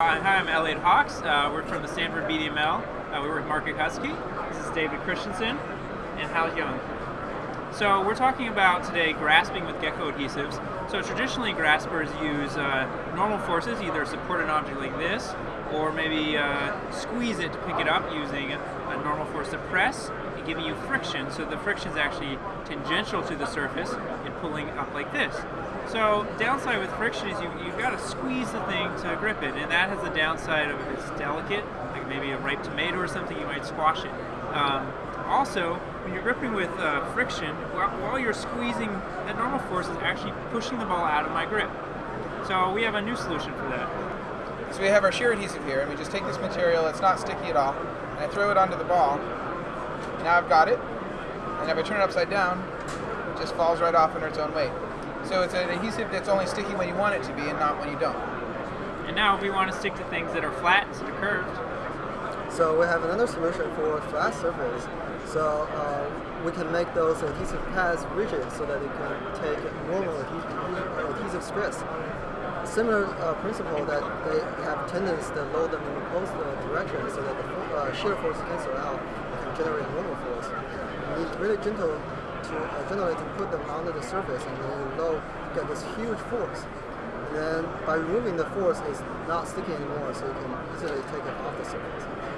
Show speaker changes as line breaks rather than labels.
Hi, I'm Elliot Hawkes. Uh, we're from the Stanford BDML. Uh, we work with Mark Cutkosky. This is David Christensen and Hao Jiang. So we're talking about today grasping with gecko adhesives. So traditionally graspers use uh, normal forces, either support an object like this, or maybe uh, squeeze it to pick it up using a normal force to press and giving you friction. So the friction is actually tangential to the surface and pulling up like this. So downside with friction is you, you've got to squeeze the thing to grip it, and that has the downside of if it's delicate, like maybe a ripe tomato or something, you might squash it. Um, also, when you're gripping with uh, friction, while, while, you're squeezing, that normal force is actually pushing the ball out of my grip. So we have a new solution for that.
So we have our shear adhesive here, and we just take this material, it's not sticky at all, and I throw it onto the ball. Now I've got it, and if I turn it upside down, it just falls right off under its own weight. So it's an adhesive that's only sticky when you want it to be and not when you don't.
And now we want to stick to things that are flat instead of curved.
So we have another solution for flat surface. So uh, we can make those adhesive pads rigid so that it can take normal adhesive, adhesive stress. Similar uh, principle that they have tendons that load them in the opposite direction so that the uh, shear force cancel out and can generate normal force. You need really gentle to uh, generally to put them under the surface and then you low get this huge force. And then by removing the force, it's not sticking anymore, so you can easily take it off the surface.